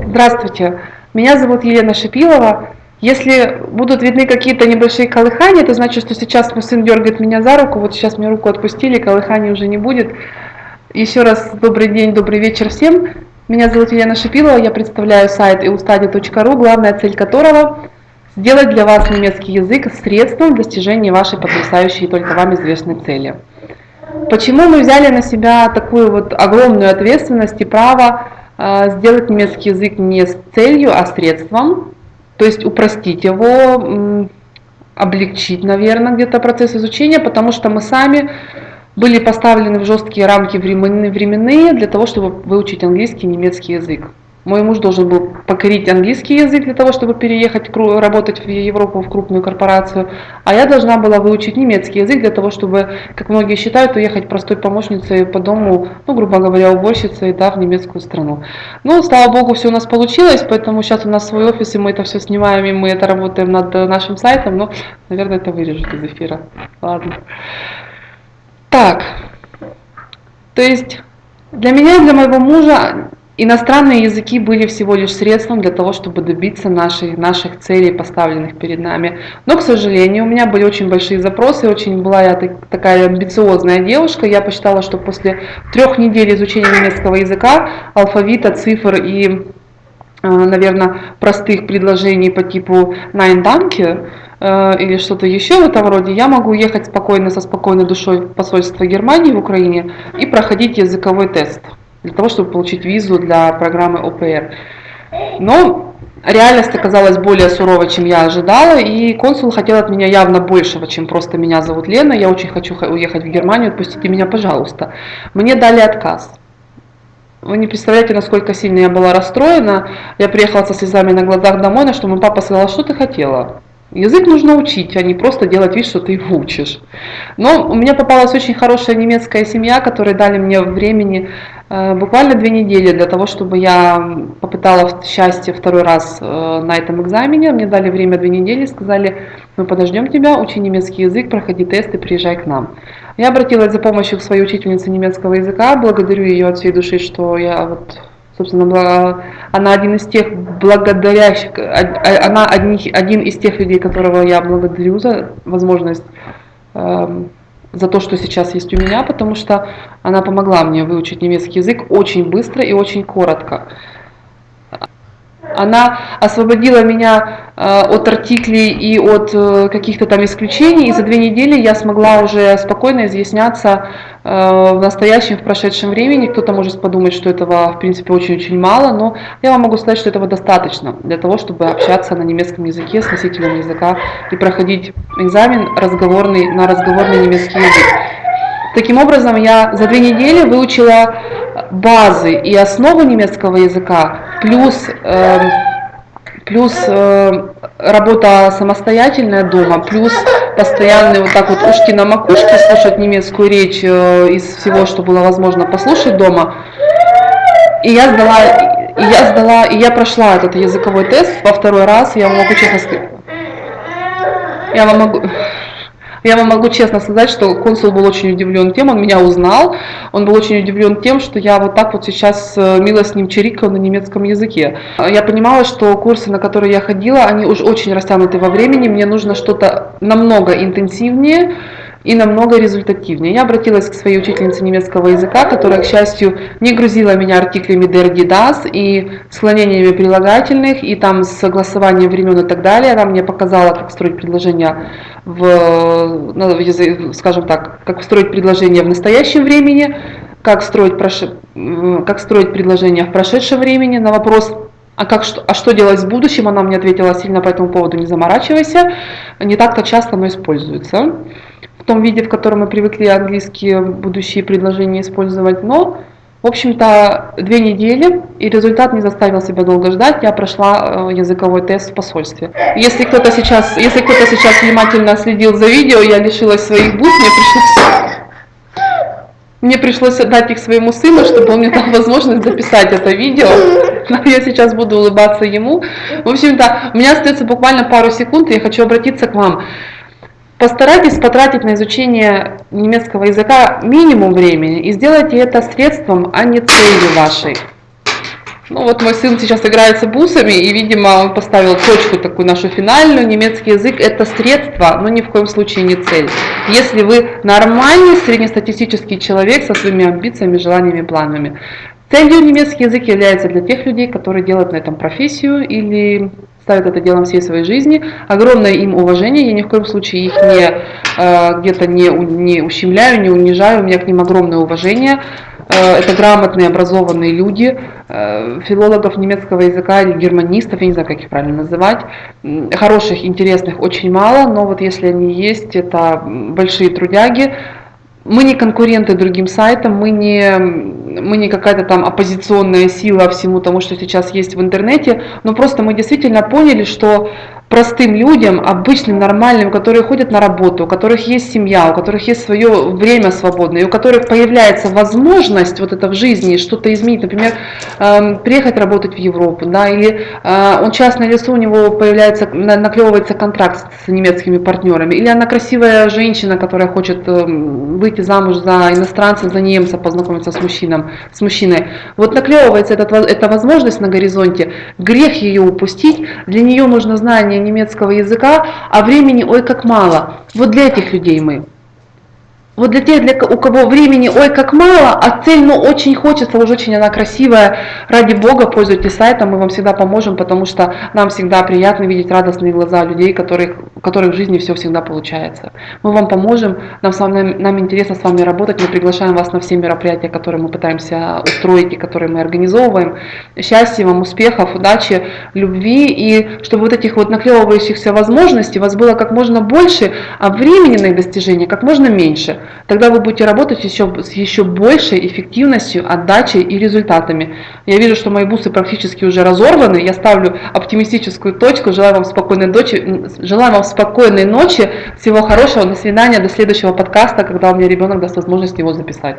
Здравствуйте, меня зовут Елена Шипилова. Если будут видны какие-то небольшие колыхания, это значит, что сейчас мой сын дергает меня за руку, вот сейчас мне руку отпустили, колыханий уже не будет. Еще раз добрый день, добрый вечер всем. Меня зовут Елена Шипилова, я представляю сайт eustadi.ru, главная цель которого – сделать для вас немецкий язык средством достижения вашей потрясающей только вам известной цели. Почему мы взяли на себя такую вот огромную ответственность и право сделать немецкий язык не с целью, а средством, то есть упростить его, облегчить, наверное, где-то процесс изучения, потому что мы сами были поставлены в жесткие рамки временные для того, чтобы выучить английский и немецкий язык. Мой муж должен был покорить английский язык для того, чтобы переехать работать в Европу, в крупную корпорацию, а я должна была выучить немецкий язык для того, чтобы, как многие считают, уехать простой помощницей по дому, ну, грубо говоря, уборщицей, да, в немецкую страну. Ну, слава богу, все у нас получилось, поэтому сейчас у нас свой офис, и мы это все снимаем, и мы это работаем над нашим сайтом, но, наверное, это вырежут из эфира. Ладно. Так, то есть для меня и для моего мужа Иностранные языки были всего лишь средством для того, чтобы добиться наших, наших целей, поставленных перед нами. Но, к сожалению, у меня были очень большие запросы, очень была я такая амбициозная девушка. Я посчитала, что после трех недель изучения немецкого языка, алфавита, цифр и, э, наверное, простых предложений по типу «Nein, danke», э, или что-то еще в этом роде, я могу ехать спокойно, со спокойной душой в посольство Германии в Украине и проходить языковой тест для того, чтобы получить визу для программы ОПР. Но реальность оказалась более суровой, чем я ожидала, и консул хотел от меня явно большего, чем просто меня зовут Лена, я очень хочу уехать в Германию, отпустите меня, пожалуйста. Мне дали отказ. Вы не представляете, насколько сильно я была расстроена. Я приехала со слезами на глазах домой, на что мой папа сказал, что ты хотела? Язык нужно учить, а не просто делать вид, что ты его учишь. Но у меня попалась очень хорошая немецкая семья, которые дали мне времени э, буквально две недели для того, чтобы я попытала счастье второй раз э, на этом экзамене. Мне дали время две недели, сказали, мы подождем тебя, учи немецкий язык, проходи тесты, приезжай к нам. Я обратилась за помощью к своей учительнице немецкого языка, благодарю ее от всей души, что я вот Собственно, она один из тех благодарящих, она один из тех людей, которого я благодарю за возможность, эм, за то, что сейчас есть у меня, потому что она помогла мне выучить немецкий язык очень быстро и очень коротко. Она освободила меня э, от артиклей и от э, каких-то там исключений, и за две недели я смогла уже спокойно изъясняться э, в настоящем, в прошедшем времени. Кто-то может подумать, что этого в принципе очень-очень мало, но я вам могу сказать, что этого достаточно для того, чтобы общаться на немецком языке с носителем языка и проходить экзамен разговорный, на разговорный немецкий язык. Таким образом, я за две недели выучила базы и основы немецкого языка, плюс, э, плюс э, работа самостоятельная дома, плюс постоянный вот так вот ушки на макушке слушать немецкую речь э, из всего, что было возможно послушать дома. И я сдала, и я сдала, и я прошла этот языковой тест во второй раз, я могу честно сказать, я вам могу, я вам могу честно сказать, что консул был очень удивлен тем, он меня узнал, он был очень удивлен тем, что я вот так вот сейчас э, мило с ним чирикала на немецком языке. Я понимала, что курсы, на которые я ходила, они уж очень растянуты во времени, мне нужно что-то намного интенсивнее, и намного результативнее. Я обратилась к своей учительнице немецкого языка, которая, к счастью, не грузила меня артиклями der, die, das и склонениями прилагательных, и там согласованием времен и так далее. Она мне показала, как строить предложения в, скажем так, как строить предложения в настоящем времени, как строить, как строить предложения в прошедшем времени. На вопрос, а, как, что, а что делать в будущем, она мне ответила сильно по этому поводу, не заморачивайся, не так-то часто оно используется в том виде, в котором мы привыкли английские будущие предложения использовать, но, в общем-то, две недели, и результат не заставил себя долго ждать, я прошла э, языковой тест в посольстве. Если кто-то сейчас, если кто-то сейчас внимательно следил за видео, я лишилась своих бус, мне пришлось... Мне пришлось отдать их своему сыну, чтобы он мне дал возможность записать это видео. Но я сейчас буду улыбаться ему. В общем-то, у меня остается буквально пару секунд, и я хочу обратиться к вам. Постарайтесь потратить на изучение немецкого языка минимум времени и сделайте это средством, а не целью вашей. Ну вот мой сын сейчас играется бусами, и, видимо, он поставил точку такую нашу финальную. Немецкий язык – это средство, но ни в коем случае не цель. Если вы нормальный среднестатистический человек со своими амбициями, желаниями, планами. Целью немецкий язык является для тех людей, которые делают на этом профессию или ставят это делом всей своей жизни. Огромное им уважение, я ни в коем случае их не, э, где-то не, не ущемляю, не унижаю, у меня к ним огромное уважение. Э, это грамотные, образованные люди, э, филологов немецкого языка или германистов, я не знаю, как их правильно называть. Хороших, интересных очень мало, но вот если они есть, это большие трудяги. Мы не конкуренты другим сайтам, мы не, мы не какая-то там оппозиционная сила всему тому, что сейчас есть в интернете, но просто мы действительно поняли, что простым людям, обычным, нормальным, которые ходят на работу, у которых есть семья, у которых есть свое время свободное, и у которых появляется возможность вот это в жизни что-то изменить, например, э, приехать работать в Европу, да, или э, он частное лицо, у него появляется, наклевывается контракт с немецкими партнерами, или она красивая женщина, которая хочет э, выйти замуж за иностранца, за немца, познакомиться с, мужчином, с мужчиной. Вот наклевывается этот, эта возможность на горизонте, грех ее упустить, для нее нужно знание немецкого языка, а времени ой как мало. Вот для этих людей мы. Вот для тех, для, у кого времени ой как мало, а цель ну очень хочется, уже очень она красивая, ради Бога пользуйтесь сайтом, мы вам всегда поможем, потому что нам всегда приятно видеть радостные глаза людей, которых, у которых в жизни все всегда получается. Мы вам поможем, нам, с вами, нам интересно с вами работать, мы приглашаем вас на все мероприятия, которые мы пытаемся устроить и которые мы организовываем. Счастья вам, успехов, удачи, любви и чтобы вот этих вот наклевывающихся возможностей у вас было как можно больше, а времени на их достижение как можно меньше. Тогда вы будете работать еще, с еще большей эффективностью, отдачей и результатами. Я вижу, что мои бусы практически уже разорваны. Я ставлю оптимистическую точку. Желаю вам спокойной ночи. Желаю вам спокойной ночи. Всего хорошего. До свидания. До следующего подкаста, когда у меня ребенок даст возможность его записать.